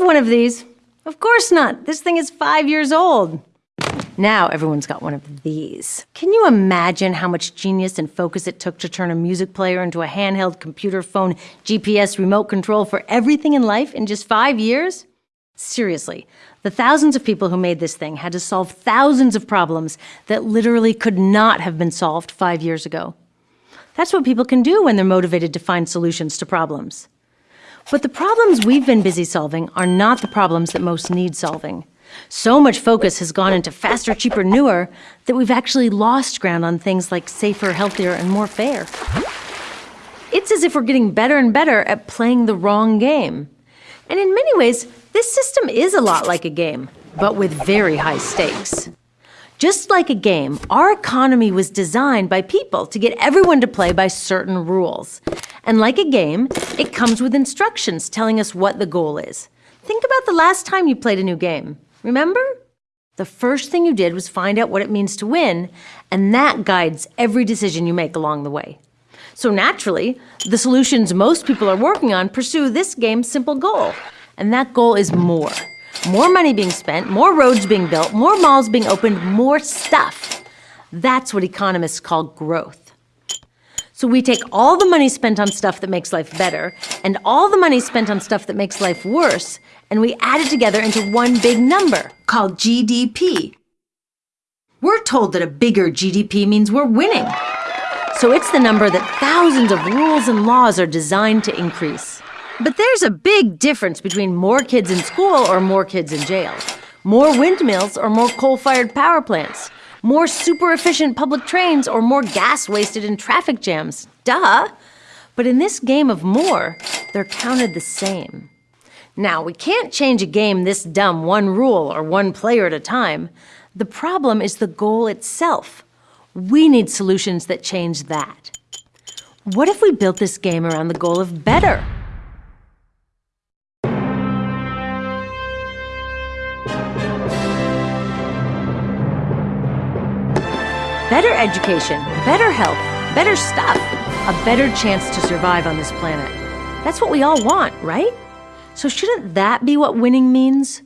have one of these? Of course not. This thing is five years old. Now everyone's got one of these. Can you imagine how much genius and focus it took to turn a music player into a handheld computer phone GPS remote control for everything in life in just five years? Seriously, the thousands of people who made this thing had to solve thousands of problems that literally could not have been solved five years ago. That's what people can do when they're motivated to find solutions to problems. But the problems we've been busy solving are not the problems that most need solving. So much focus has gone into faster, cheaper, newer that we've actually lost ground on things like safer, healthier, and more fair. It's as if we're getting better and better at playing the wrong game. And in many ways, this system is a lot like a game, but with very high stakes. Just like a game, our economy was designed by people to get everyone to play by certain rules. And like a game, it comes with instructions telling us what the goal is. Think about the last time you played a new game. Remember? The first thing you did was find out what it means to win, and that guides every decision you make along the way. So naturally, the solutions most people are working on pursue this game's simple goal, and that goal is more. More money being spent, more roads being built, more malls being opened, more stuff. That's what economists call growth. So we take all the money spent on stuff that makes life better and all the money spent on stuff that makes life worse, and we add it together into one big number called GDP. We're told that a bigger GDP means we're winning. So it's the number that thousands of rules and laws are designed to increase. But there's a big difference between more kids in school or more kids in jail, more windmills or more coal fired power plants, more super efficient public trains or more gas wasted in traffic jams. Duh! But in this game of more, they're counted the same. Now, we can't change a game this dumb one rule or one player at a time. The problem is the goal itself. We need solutions that change that. What if we built this game around the goal of better? Better education, better health, better stuff, a better chance to survive on this planet. That's what we all want, right? So shouldn't that be what winning means?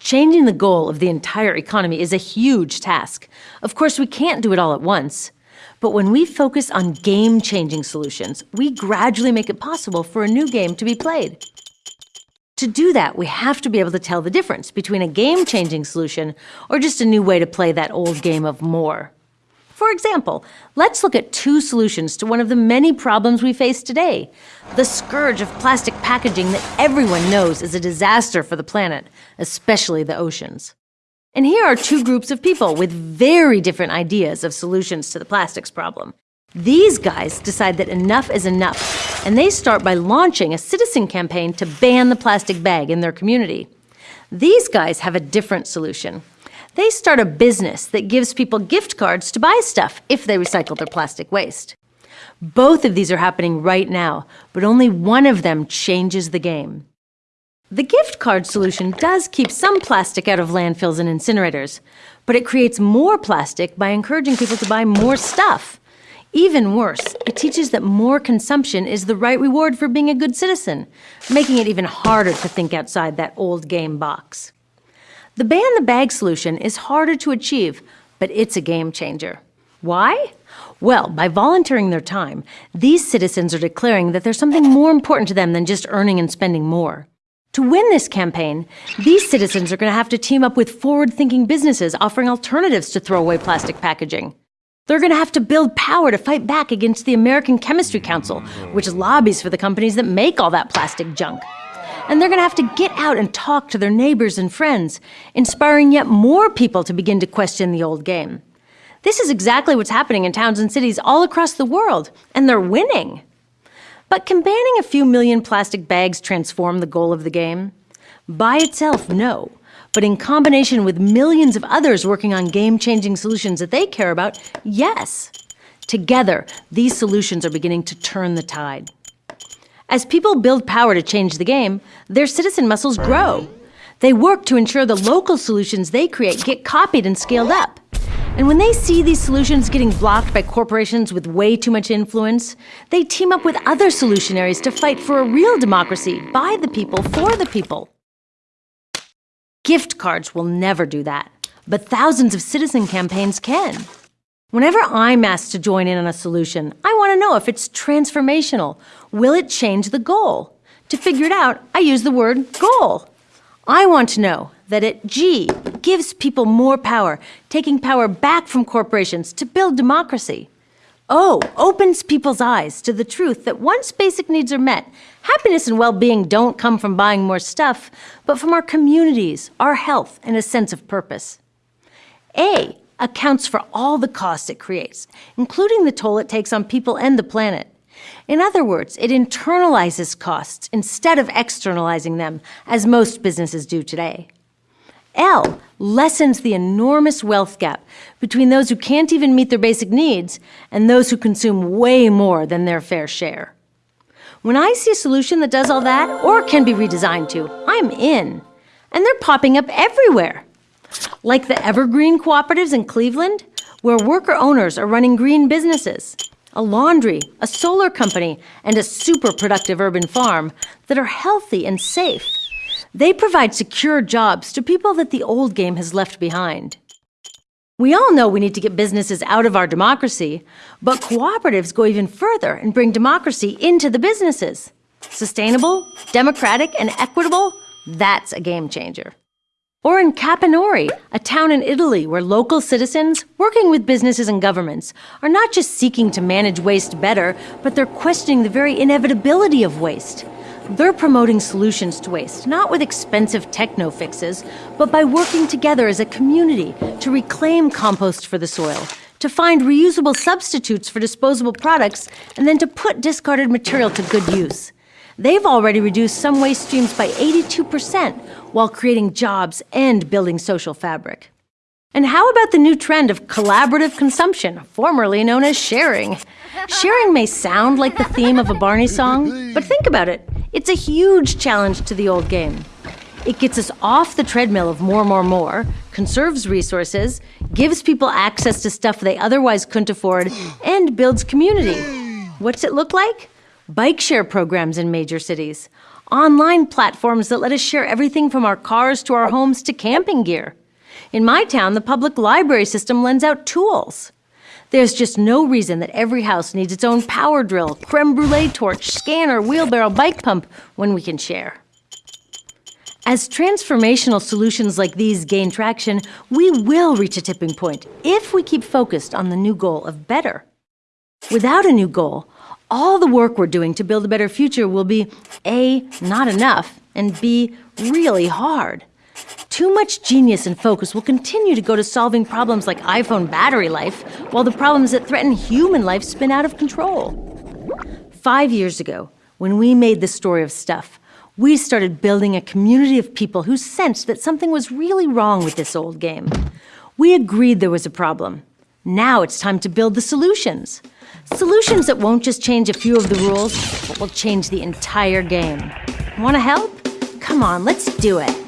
Changing the goal of the entire economy is a huge task. Of course, we can't do it all at once. But when we focus on game-changing solutions, we gradually make it possible for a new game to be played. To do that, we have to be able to tell the difference between a game-changing solution or just a new way to play that old game of more. For example, let's look at two solutions to one of the many problems we face today. The scourge of plastic packaging that everyone knows is a disaster for the planet, especially the oceans. And here are two groups of people with very different ideas of solutions to the plastics problem. These guys decide that enough is enough, and they start by launching a citizen campaign to ban the plastic bag in their community. These guys have a different solution. They start a business that gives people gift cards to buy stuff if they recycle their plastic waste. Both of these are happening right now, but only one of them changes the game. The gift card solution does keep some plastic out of landfills and incinerators, but it creates more plastic by encouraging people to buy more stuff. Even worse, it teaches that more consumption is the right reward for being a good citizen, making it even harder to think outside that old game box. The ban the bag solution is harder to achieve, but it's a game changer. Why? Well, by volunteering their time, these citizens are declaring that there's something more important to them than just earning and spending more. To win this campaign, these citizens are going to have to team up with forward-thinking businesses offering alternatives to throwaway plastic packaging. They're going to have to build power to fight back against the American Chemistry Council, which lobbies for the companies that make all that plastic junk and they're going to have to get out and talk to their neighbors and friends, inspiring yet more people to begin to question the old game. This is exactly what's happening in towns and cities all across the world, and they're winning. But can banning a few million plastic bags transform the goal of the game? By itself, no. But in combination with millions of others working on game changing solutions that they care about, yes. Together, these solutions are beginning to turn the tide. As people build power to change the game, their citizen muscles grow. They work to ensure the local solutions they create get copied and scaled up. And when they see these solutions getting blocked by corporations with way too much influence, they team up with other solutionaries to fight for a real democracy by the people, for the people. Gift cards will never do that, but thousands of citizen campaigns can. Whenever I'm asked to join in on a solution, I want to know if it's transformational. Will it change the goal? To figure it out, I use the word goal. I want to know that it, G, gives people more power, taking power back from corporations to build democracy. O opens people's eyes to the truth that once basic needs are met, happiness and well being don't come from buying more stuff, but from our communities, our health, and a sense of purpose. A accounts for all the costs it creates, including the toll it takes on people and the planet. In other words, it internalizes costs instead of externalizing them, as most businesses do today. L lessens the enormous wealth gap between those who can't even meet their basic needs and those who consume way more than their fair share. When I see a solution that does all that, or can be redesigned to, I'm in. And they're popping up everywhere. Like the Evergreen Cooperatives in Cleveland, where worker owners are running green businesses a laundry, a solar company, and a super productive urban farm that are healthy and safe. They provide secure jobs to people that the old game has left behind. We all know we need to get businesses out of our democracy, but cooperatives go even further and bring democracy into the businesses. Sustainable, democratic, and equitable, that's a game changer. Or in Capannori, a town in Italy where local citizens, working with businesses and governments, are not just seeking to manage waste better, but they're questioning the very inevitability of waste. They're promoting solutions to waste, not with expensive techno fixes, but by working together as a community to reclaim compost for the soil, to find reusable substitutes for disposable products, and then to put discarded material to good use. They've already reduced some waste streams by 82% while creating jobs and building social fabric. And how about the new trend of collaborative consumption, formerly known as sharing? Sharing may sound like the theme of a Barney song, but think about it. It's a huge challenge to the old game. It gets us off the treadmill of more, more, more, conserves resources, gives people access to stuff they otherwise couldn't afford, and builds community. What's it look like? Bike share programs in major cities, online platforms that let us share everything from our cars to our homes to camping gear. In my town, the public library system lends out tools. There's just no reason that every house needs its own power drill, creme brulee torch, scanner, wheelbarrow, bike pump when we can share. As transformational solutions like these gain traction, we will reach a tipping point if we keep focused on the new goal of better. Without a new goal, all the work we're doing to build a better future will be A, not enough, and B, really hard. Too much genius and focus will continue to go to solving problems like iPhone battery life, while the problems that threaten human life spin out of control. Five years ago, when we made the story of stuff, we started building a community of people who sensed that something was really wrong with this old game. We agreed there was a problem. Now it's time to build the solutions. Solutions that won't just change a few of the rules, but will change the entire game. Want to help? Come on, let's do it.